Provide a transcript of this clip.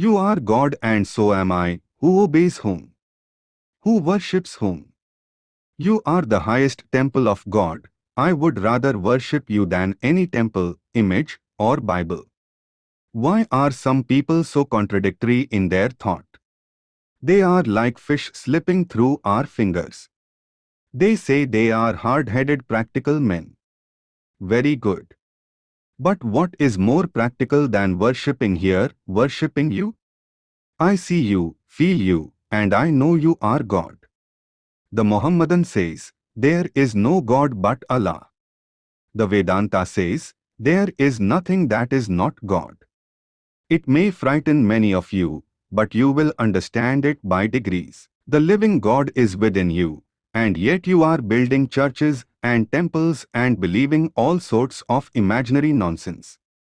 You are God and so am I, who obeys whom? Who worships whom? You are the highest temple of God. I would rather worship you than any temple, image, or Bible. Why are some people so contradictory in their thought? They are like fish slipping through our fingers. They say they are hard-headed practical men. Very good. But what is more practical than worshipping here, worshipping you? I see you, feel you, and I know you are God. The Mohammedan says, there is no God but Allah. The Vedanta says, there is nothing that is not God. It may frighten many of you, but you will understand it by degrees. The living God is within you, and yet you are building churches and temples and believing all sorts of imaginary nonsense.